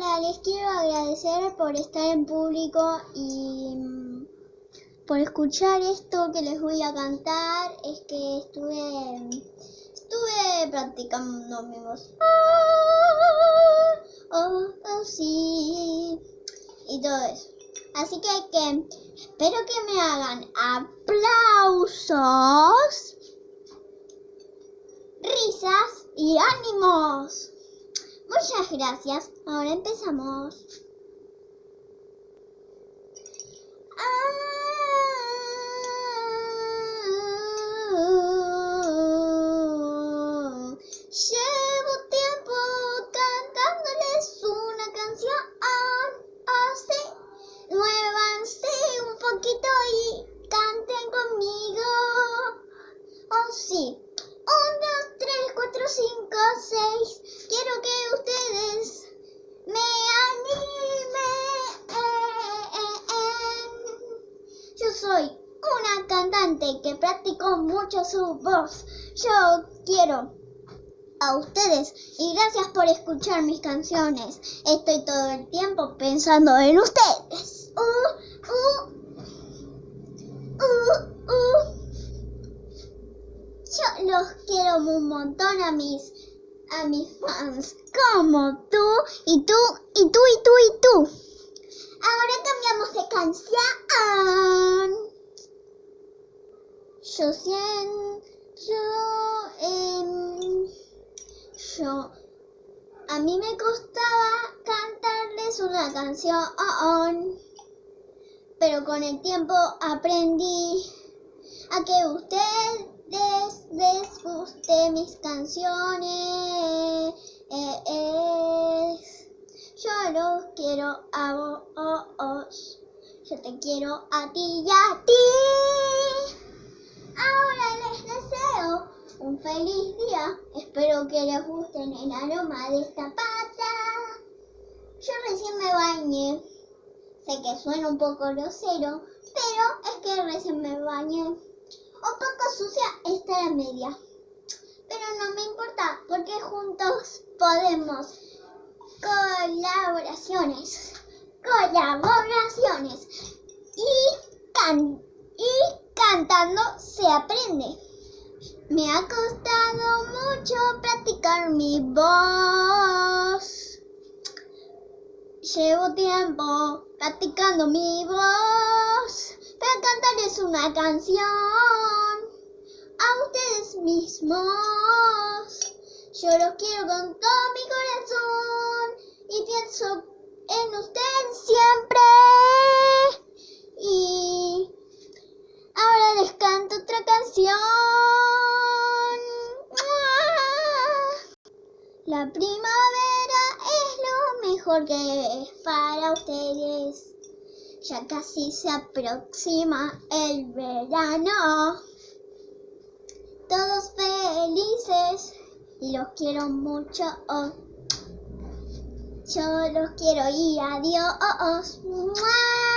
Les quiero agradecer por estar en público y mm, por escuchar esto que les voy a cantar. Es que estuve estuve practicando mi voz. Ah, oh, oh, sí. Y todo eso. Así que espero que me hagan aplausos, risas y ánimos. Muchas gracias. Ahora empezamos. Ah, llevo tiempo cantándoles una canción. Así, muévanse un poquito y canten conmigo. Oh, sí. Un, dos, tres, cuatro, cinco, seis. Quiero que ustedes me animen. Yo soy una cantante que practicó mucho su voz. Yo quiero a ustedes y gracias por escuchar mis canciones. Estoy todo el tiempo pensando en ustedes. Uh, uh, uh. Yo los un montón a mis a mis fans como tú y tú y tú y tú y tú. Ahora cambiamos de canción. Yo siento yo, em, yo a mí me costaba cantarles una canción, pero con el tiempo aprendí a que ustedes guste mis canciones. Eh, yo los quiero a vos, yo te quiero a ti y a ti. Ahora les deseo un feliz día. Espero que les guste el aroma de esta pata. Yo recién me bañé. Sé que suena un poco grosero, pero es que recién me bañé. Un poco sucia está la media. Pero no me importa porque juntos podemos colaboraciones. Colaboraciones. Y, can- y cantando se aprende. Me ha costado mucho practicar mi voz. Llevo tiempo practicando mi voz para cantarles una canción a ustedes mismos. Yo los quiero con todo mi corazón y pienso en ustedes siempre. Y ahora les canto otra canción. La primavera es lo mejor que es para ustedes. Ya casi se aproxima el verano. Todos felices los quiero mucho. oh. Yo los quiero y adiós. ¡Mua!